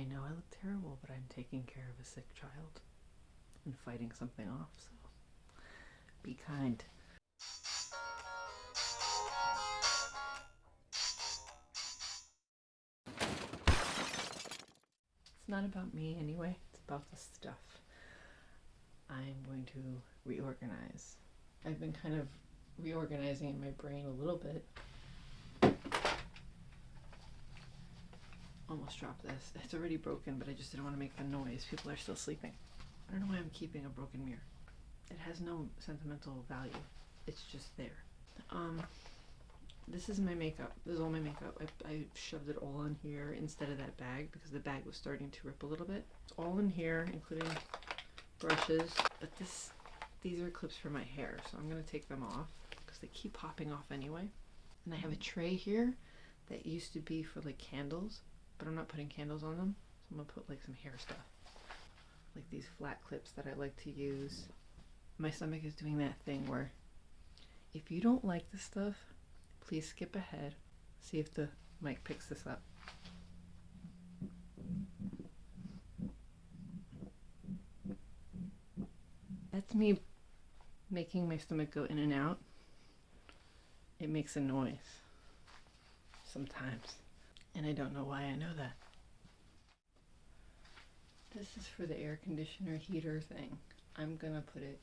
I know I look terrible, but I'm taking care of a sick child and fighting something off, so be kind. It's not about me anyway, it's about the stuff. I'm going to reorganize. I've been kind of reorganizing in my brain a little bit. Almost dropped this. It's already broken, but I just didn't want to make the noise. People are still sleeping. I don't know why I'm keeping a broken mirror. It has no sentimental value. It's just there. Um, this is my makeup. This is all my makeup. I, I shoved it all in here instead of that bag because the bag was starting to rip a little bit. It's all in here, including brushes. But this, these are clips for my hair, so I'm gonna take them off because they keep popping off anyway. And I have a tray here that used to be for like candles, but I'm not putting candles on them. So I'm gonna put like some hair stuff, like these flat clips that I like to use. My stomach is doing that thing where if you don't like this stuff, please skip ahead. See if the mic picks this up. That's me making my stomach go in and out. It makes a noise sometimes, and I don't know why I know that. This is for the air conditioner heater thing. I'm gonna put it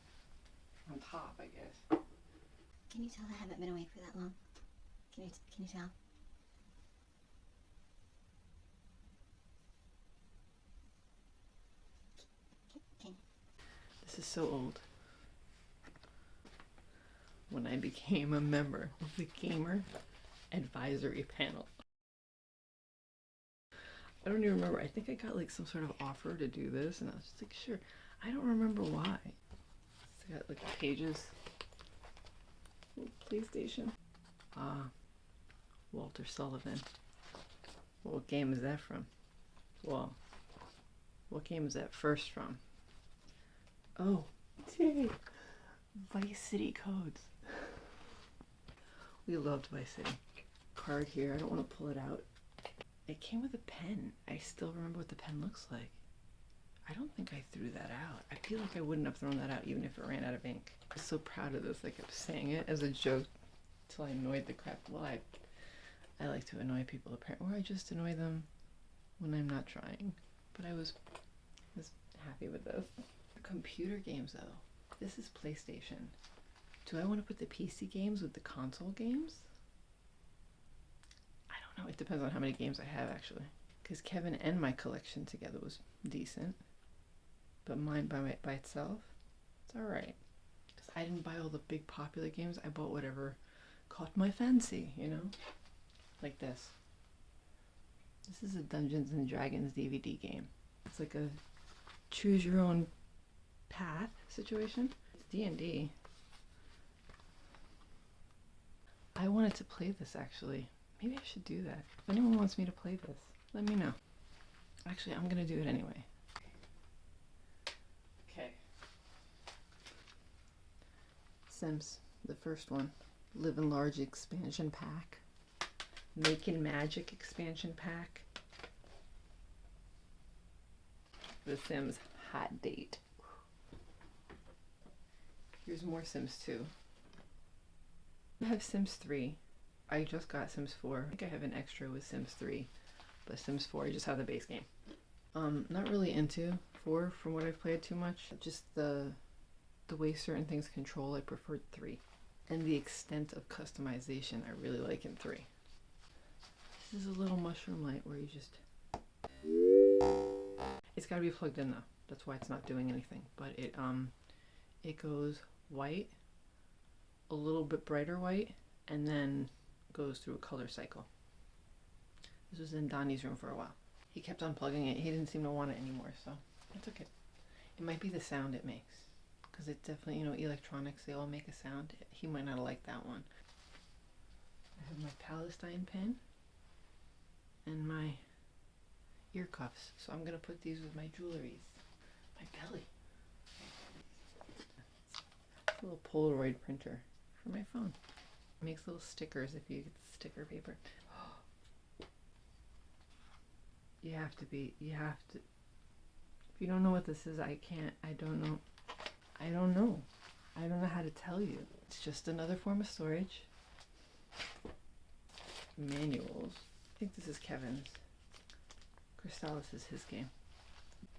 on top, I guess. Can you tell I haven't been away for that long? Can you can you tell? Can, This is so old. When I became a member of the Gamer Advisory Panel. I don't even remember. I think I got like some sort of offer to do this, and I was just like, sure. I don't remember why. It's got like pages. PlayStation. Ah, Walter Sullivan. What game is that from? Well, what game is that first from? Oh, dang. Vice City codes. We loved Vice City. Card here. I don't want to pull it out. It came with a pen. I still remember what the pen looks like. I don't think I threw that out. I feel like I wouldn't have thrown that out even if it ran out of ink. I was so proud of this. I kept saying it as a joke till I annoyed the crap. Well, I, I like to annoy people apparently, or I just annoy them when I'm not trying. But I was, was happy with this. Computer games though. This is PlayStation. Do I want to put the PC games with the console games? Know. It depends on how many games I have actually. Because Kevin and my collection together was decent, but mine by my, by itself, it's all right. Because I didn't buy all the big popular games. I bought whatever caught my fancy. You know, like this. This is a Dungeons and Dragons DVD game. It's like a choose your own path situation. It's D&D. I wanted to play this actually. Maybe I should do that. If anyone wants me to play this, let me know. Actually, I'm gonna do it anyway. Okay. Sims, the first one. Live Large expansion pack. Making Magic expansion pack. The Sims hot date. Here's more Sims 2. I have Sims 3. I just got Sims 4. I think I have an extra with Sims 3. But Sims 4, I just have the base game. Um, not really into 4 from what I've played too much. Just the the way certain things control, I preferred 3. And the extent of customization I really like in 3. This is a little mushroom light where you just... It's got to be plugged in though. That's why it's not doing anything. But it um, it goes white, a little bit brighter white, and then goes through a color cycle. This was in Donnie's room for a while. He kept unplugging it. He didn't seem to want it anymore, so I took it. It might be the sound it makes. Because it definitely, you know, electronics, they all make a sound. He might not like that one. I have my Palestine pen and my ear cuffs. So I'm going to put these with my jewelries. My belly. A little Polaroid printer for my phone. Makes little stickers if you get sticker paper. you have to be. You have to. If you don't know what this is, I can't. I don't know. I don't know. I don't know how to tell you. It's just another form of storage. Manuals. I think this is Kevin's. Crystalis is his game.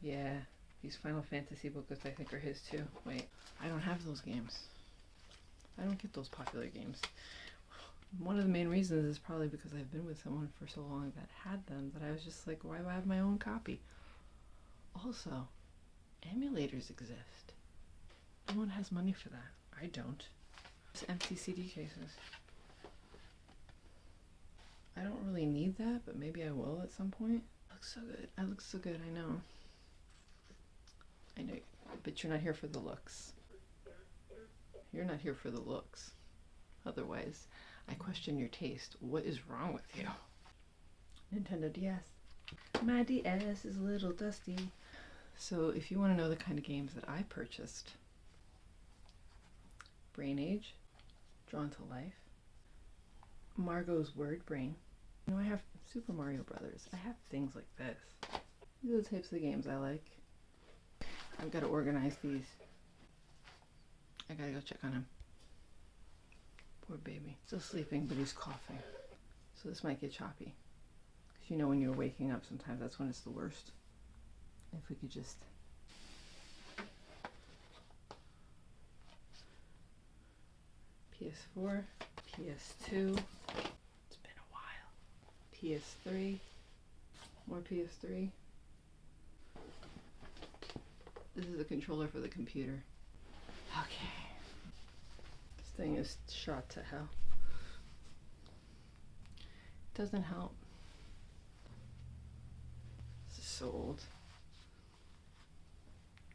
Yeah, these Final Fantasy booklets I think are his too. Wait, I don't have those games. I don't get those popular games. One of the main reasons is probably because I've been with someone for so long that had them that I was just like, why do I have my own copy? Also, emulators exist. No one has money for that. I don't. Just empty CD cases. I don't really need that, but maybe I will at some point. Looks so good. I look so good, I know. I know, but you're not here for the looks. You're not here for the looks. Otherwise, I question your taste. What is wrong with you? Nintendo DS. My DS is a little dusty. So, if you want to know the kind of games that I purchased Brain Age, Drawn to Life, Margot's Word Brain. You know, I have Super Mario Brothers. I have things like this. These are the types of games I like. I've got to organize these. I gotta go check on him. Poor baby. Still sleeping, but he's coughing. So this might get choppy. Because you know when you're waking up, sometimes that's when it's the worst. If we could just. PS4, PS2. It's been a while. PS3. More PS3. This is the controller for the computer. Thing is shot to hell. Doesn't help. This is so old.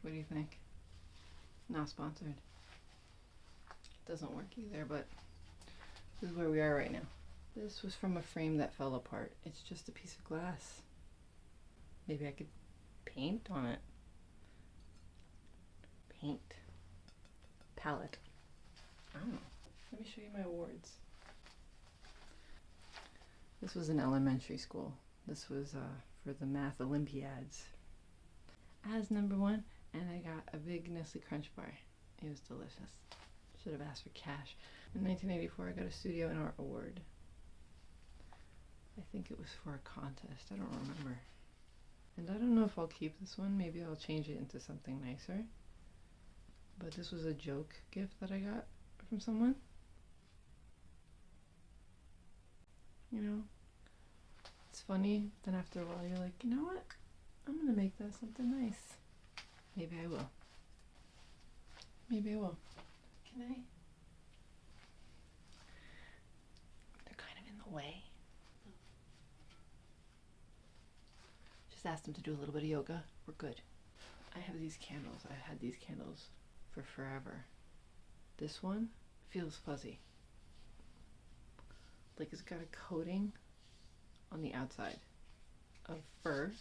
What do you think? Not sponsored. It doesn't work either, but this is where we are right now. This was from a frame that fell apart. It's just a piece of glass. Maybe I could paint on it. Paint. Palette. I don't know. Let me show you my awards. This was in elementary school. This was uh, for the math Olympiads. As number one, and I got a big Nestle Crunch bar. It was delicious. Should have asked for cash. In 1984, I got a Studio and Art Award. I think it was for a contest. I don't remember. And I don't know if I'll keep this one. Maybe I'll change it into something nicer. But this was a joke gift that I got from someone. You know, it's funny. Then after a while, you're like, you know what? I'm gonna make that something nice. Maybe I will. Maybe I will. Can I? They're kind of in the way. Just ask them to do a little bit of yoga. We're good. I have these candles. I've had these candles for forever. This one feels fuzzy. Like it's got a coating on the outside of fur,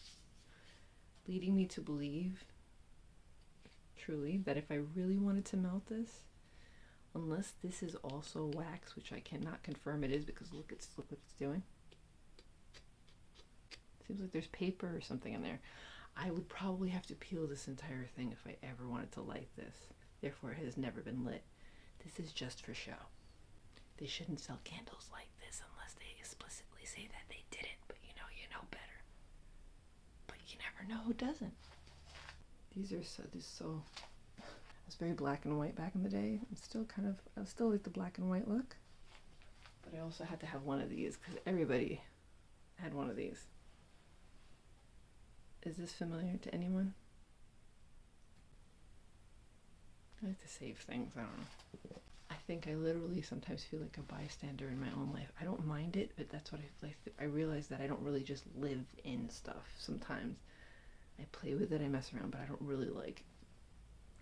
leading me to believe truly that if I really wanted to melt this, unless this is also wax, which I cannot confirm it is because look, it's look what it's doing. Seems like there's paper or something in there. I would probably have to peel this entire thing if I ever wanted to light this. Therefore, it has never been lit. This is just for show. They shouldn't sell candles like this unless they explicitly say that they didn't, but you know, you know better. But you never know who doesn't. These are so, this so, it was very black and white back in the day. I'm still kind of, I still like the black and white look. But I also had to have one of these because everybody had one of these. Is this familiar to anyone? I like to save things, I don't know. I think I literally sometimes feel like a bystander in my own life. I don't mind it, but that's what I like. I realize that I don't really just live in stuff sometimes. I play with it, I mess around, but I don't really like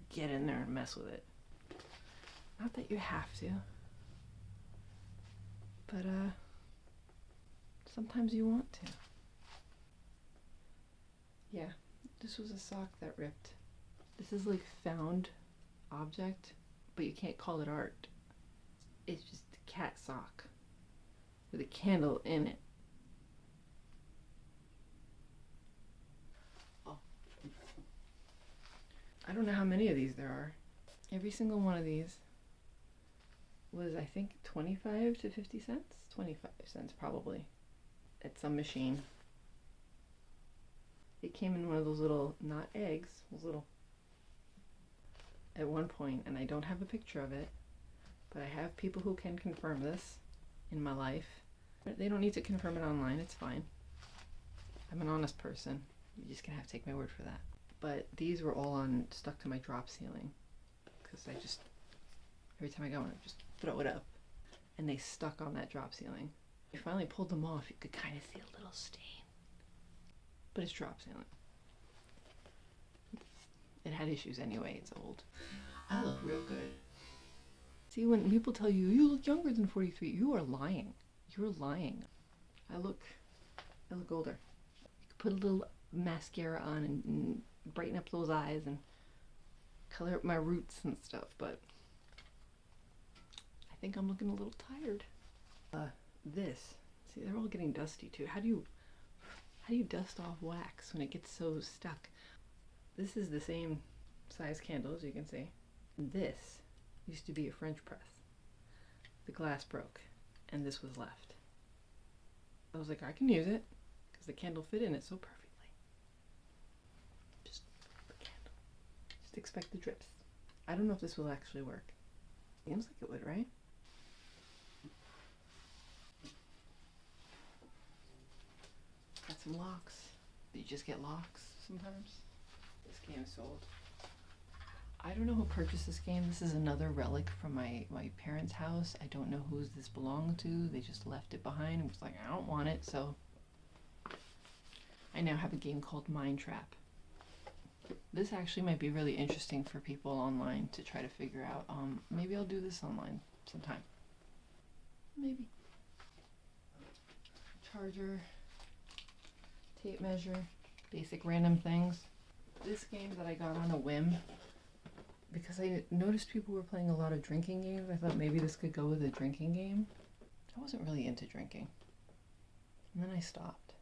get in there and mess with it. Not that you have to. But uh sometimes you want to. Yeah, this was a sock that ripped. This is like found object, but you can't call it art. It's just a cat sock with a candle in it. Oh. I don't know how many of these there are. Every single one of these was I think 25 to 50 cents? 25 cents probably at some machine. It came in one of those little, not eggs, those little at one point, and I don't have a picture of it, but I have people who can confirm this in my life. They don't need to confirm it online, it's fine. I'm an honest person. You're just gonna have to take my word for that. But these were all on stuck to my drop ceiling because I just every time I go in, I just throw it up, and they stuck on that drop ceiling. I finally pulled them off. You could kind of see a little stain, but it's drop ceiling. It had issues anyway. It's old. I look real good. See, when people tell you you look younger than 43, you are lying. You're lying. I look, I look older. You could put a little mascara on and, and brighten up those eyes and color up my roots and stuff, but I think I'm looking a little tired. Uh, this. See, they're all getting dusty too. How do you, how do you dust off wax when it gets so stuck? This is the same size candle as you can see. This used to be a French press. The glass broke, and this was left. I was like, I can use it because the candle fit in it so perfectly. Just the candle. Just expect the drips. I don't know if this will actually work. Seems like it would, right? Got some locks. You just get locks sometimes. This game sold. I don't know who purchased this game. This is another relic from my, my parents' house. I don't know who this belonged to. They just left it behind and was like, I don't want it, so I now have a game called Mind Trap. This actually might be really interesting for people online to try to figure out. Um, maybe I'll do this online sometime. Maybe. Charger, tape measure, basic random things. This game that I got on a whim because I noticed people were playing a lot of drinking games. I thought maybe this could go with a drinking game. I wasn't really into drinking. And then I stopped.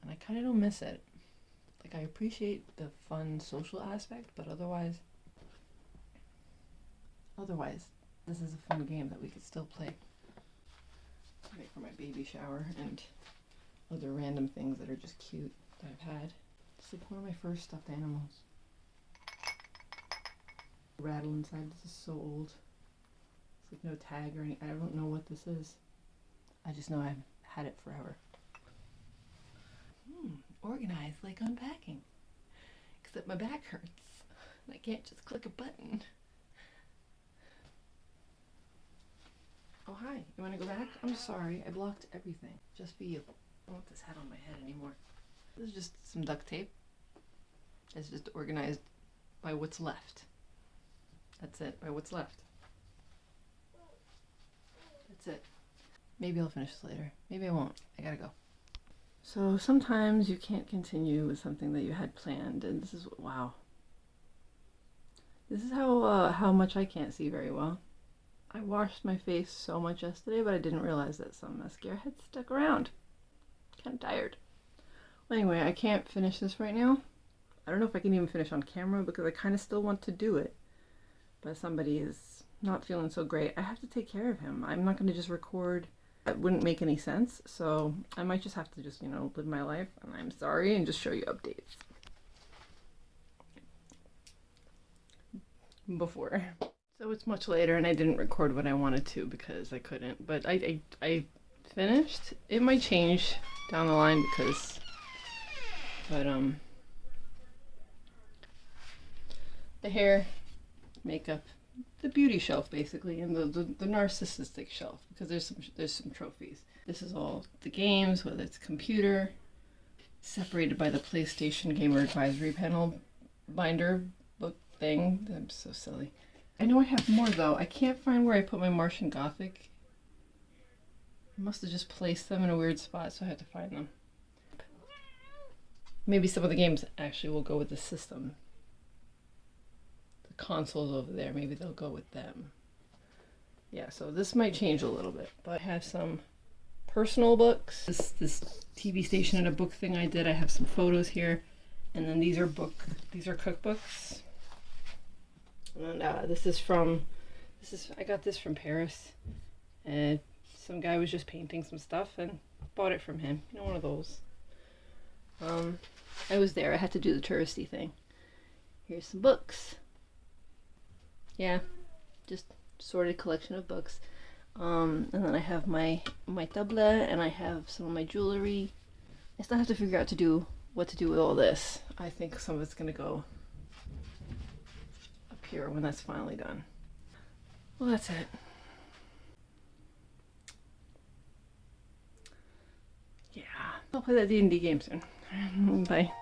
And I kind of don't miss it. Like, I appreciate the fun social aspect, but otherwise, otherwise, this is a fun game that we could still play. Right for my baby shower and other random things that are just cute that I've had. It's like one of my first stuffed animals rattle inside. This is so old. It's like no tag or any. I don't know what this is. I just know I've had it forever. Hmm, organized like unpacking. Except my back hurts. And I can't just click a button. Oh, hi. You want to go back? I'm sorry. I blocked everything. Just for you. I don't want this hat on my head anymore. This is just some duct tape. It's just organized by what's left. That's it, by what's left. That's it. Maybe I'll finish this later. Maybe I won't. I gotta go. So sometimes you can't continue with something that you had planned, and this is wow. This is how uh, how much I can't see very well. I washed my face so much yesterday, but I didn't realize that some mascara had stuck around. Kind of tired. Anyway, I can't finish this right now. I don't know if I can even finish on camera because I kind of still want to do it but somebody is not feeling so great, I have to take care of him. I'm not going to just record. That wouldn't make any sense. So I might just have to just, you know, live my life. And I'm sorry and just show you updates. Before. So it's much later and I didn't record what I wanted to because I couldn't. But I, I, I finished. It might change down the line because, but um, the hair makeup, the beauty shelf basically, and the, the, the narcissistic shelf because there's some there's some trophies. This is all the games, whether it's computer, separated by the PlayStation Gamer Advisory Panel binder book thing. I'm so silly. I know I have more though. I can't find where I put my Martian Gothic. I must have just placed them in a weird spot, so I had to find them. Maybe some of the games actually will go with the system The consoles over there. Maybe they'll go with them. Yeah, so this might change a little bit. But I have some personal books. This, this TV station and a book thing I did. I have some photos here. And then these are book. These are cookbooks. And uh, this is from. This is I got this from Paris. And some guy was just painting some stuff and bought it from him. You know, one of those. Um, I was there. I had to do the touristy thing. Here's some books. Yeah, just sorted collection of books. Um, and then I have my my tablet and I have some of my jewelry. I still have to figure out to do what to do with all this. I think some of it's gonna go up here when that's finally done. Well, that's it. Yeah, I'll play that D and D game soon. Bye.